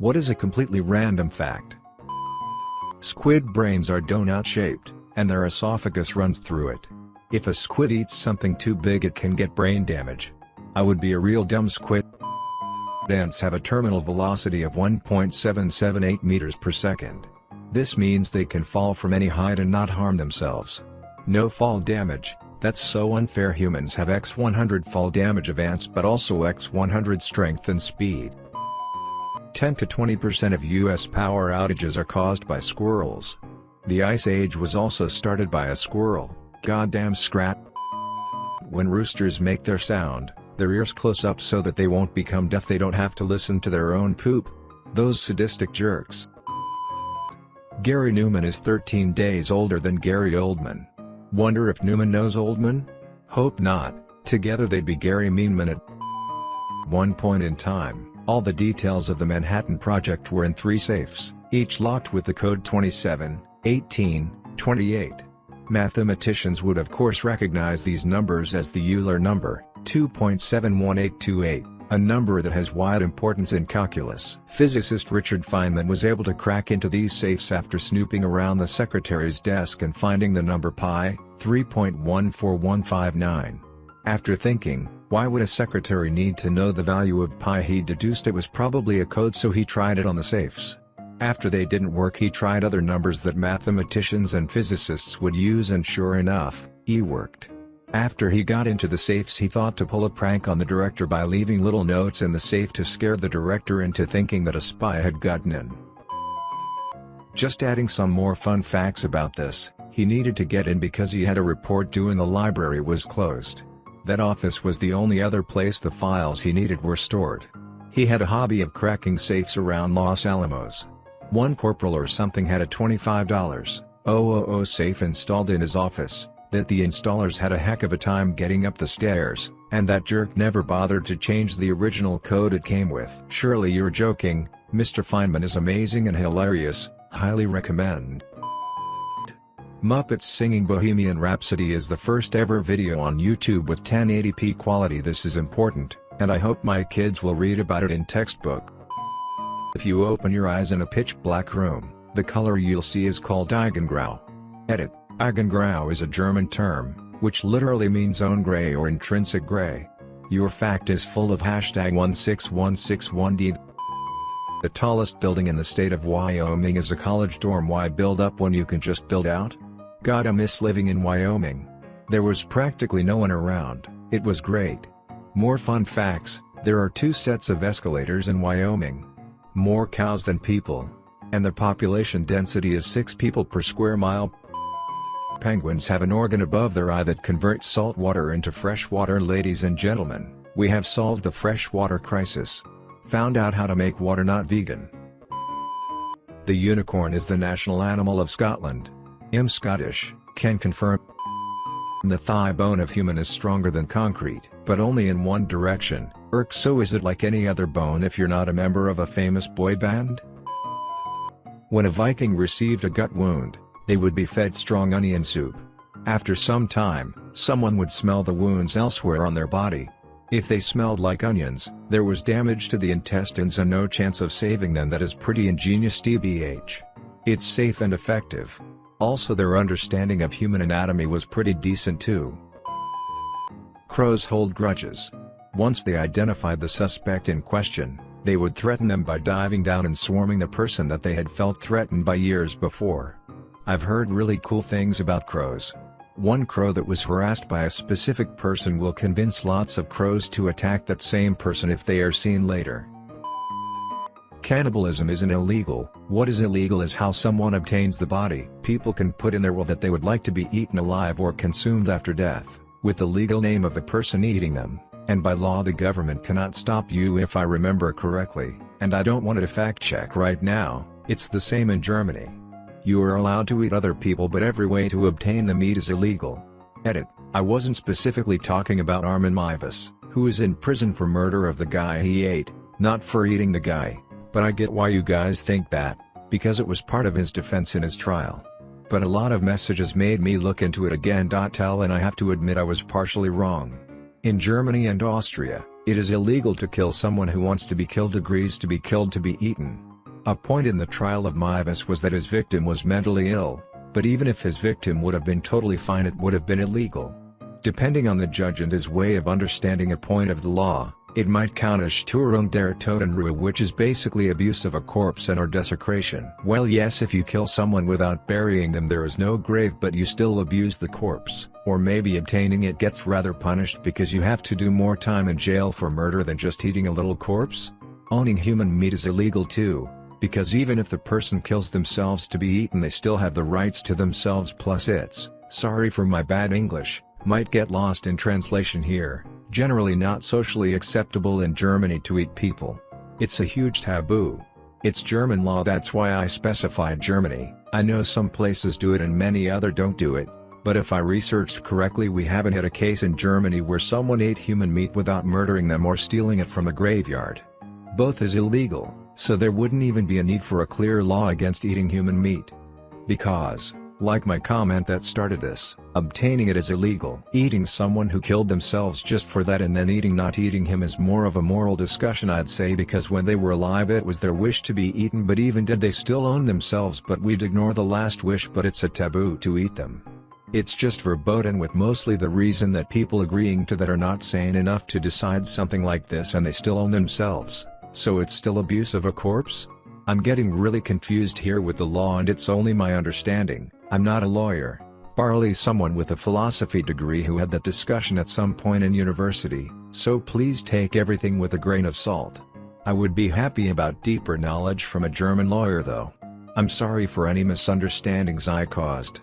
What is a completely random fact? Squid brains are donut-shaped, and their esophagus runs through it. If a squid eats something too big it can get brain damage. I would be a real dumb squid. Ants have a terminal velocity of 1.778 meters per second. This means they can fall from any height and not harm themselves. No fall damage, that's so unfair humans have x100 fall damage of ants but also x100 strength and speed. 10 to 20% of US power outages are caused by squirrels. The Ice Age was also started by a squirrel, goddamn scrat. When roosters make their sound, their ears close up so that they won't become deaf they don't have to listen to their own poop. Those sadistic jerks. Gary Numan is 13 days older than Gary Oldman. Wonder if Newman knows Oldman? Hope not, together they'd be Gary Meanman at one point in time, all the details of the Manhattan Project were in three safes, each locked with the code 27, 18, 28. Mathematicians would of course recognize these numbers as the Euler number, 2.71828, a number that has wide importance in calculus. Physicist Richard Feynman was able to crack into these safes after snooping around the secretary's desk and finding the number pi, 3.14159. After thinking, why would a secretary need to know the value of pi he deduced it was probably a code so he tried it on the safes. After they didn't work he tried other numbers that mathematicians and physicists would use and sure enough, E worked. After he got into the safes he thought to pull a prank on the director by leaving little notes in the safe to scare the director into thinking that a spy had gotten in. Just adding some more fun facts about this, he needed to get in because he had a report due and the library was closed. That office was the only other place the files he needed were stored. He had a hobby of cracking safes around Los Alamos. One corporal or something had a $25,000 safe installed in his office, that the installers had a heck of a time getting up the stairs, and that jerk never bothered to change the original code it came with. Surely you're joking, Mr. Feynman is amazing and hilarious, highly recommend. Muppets singing Bohemian Rhapsody is the first ever video on YouTube with 1080p quality this is important, and I hope my kids will read about it in textbook. If you open your eyes in a pitch black room, the color you'll see is called Eigengrau. Edit. Eigengrau is a German term, which literally means own gray or intrinsic gray. Your fact is full of hashtag 16161D. The tallest building in the state of Wyoming is a college dorm why build up when you can just build out? Gotta miss living in Wyoming. There was practically no one around, it was great. More fun facts, there are two sets of escalators in Wyoming. More cows than people. And the population density is 6 people per square mile penguins have an organ above their eye that converts salt water into fresh water ladies and gentlemen, we have solved the freshwater crisis. Found out how to make water not vegan. The unicorn is the national animal of Scotland. I'm Scottish, can confirm. The thigh bone of human is stronger than concrete, but only in one direction, Irk so is it like any other bone if you're not a member of a famous boy band? When a Viking received a gut wound, they would be fed strong onion soup. After some time, someone would smell the wounds elsewhere on their body. If they smelled like onions, there was damage to the intestines and no chance of saving them that is pretty ingenious DBH. It's safe and effective. Also their understanding of human anatomy was pretty decent too. Crows hold grudges. Once they identified the suspect in question, they would threaten them by diving down and swarming the person that they had felt threatened by years before. I've heard really cool things about crows. One crow that was harassed by a specific person will convince lots of crows to attack that same person if they are seen later. Cannibalism isn't illegal, what is illegal is how someone obtains the body. People can put in their will that they would like to be eaten alive or consumed after death, with the legal name of the person eating them, and by law the government cannot stop you if I remember correctly, and I don't want to fact check right now, it's the same in Germany. You are allowed to eat other people but every way to obtain the meat is illegal. Edit, I wasn't specifically talking about Armin Meiwes, who is in prison for murder of the guy he ate, not for eating the guy, but I get why you guys think that, because it was part of his defense in his trial. But a lot of messages made me look into it again. Tell and I have to admit I was partially wrong. In Germany and Austria, it is illegal to kill someone who wants to be killed agrees to be killed to be eaten. A point in the trial of Meiwes was that his victim was mentally ill, but even if his victim would have been totally fine it would have been illegal. Depending on the judge and his way of understanding a point of the law, it might count as Störung der Totenruhe which is basically abuse of a corpse and or desecration. Well yes if you kill someone without burying them there is no grave but you still abuse the corpse, or maybe obtaining it gets rather punished because you have to do more time in jail for murder than just eating a little corpse? Owning human meat is illegal too, because even if the person kills themselves to be eaten they still have the rights to themselves plus it's, sorry for my bad English, might get lost in translation here generally not socially acceptable in Germany to eat people. It's a huge taboo. It's German law that's why I specified Germany, I know some places do it and many other don't do it, but if I researched correctly we haven't had a case in Germany where someone ate human meat without murdering them or stealing it from a graveyard. Both is illegal, so there wouldn't even be a need for a clear law against eating human meat. Because, like my comment that started this, obtaining it is illegal. Eating someone who killed themselves just for that and then eating not eating him is more of a moral discussion I'd say because when they were alive it was their wish to be eaten but even did they still own themselves but we'd ignore the last wish but it's a taboo to eat them. It's just verboten with mostly the reason that people agreeing to that are not sane enough to decide something like this and they still own themselves, so it's still abuse of a corpse? I'm getting really confused here with the law and it's only my understanding, I'm not a lawyer, barely someone with a philosophy degree who had that discussion at some point in university, so please take everything with a grain of salt. I would be happy about deeper knowledge from a German lawyer though. I'm sorry for any misunderstandings I caused.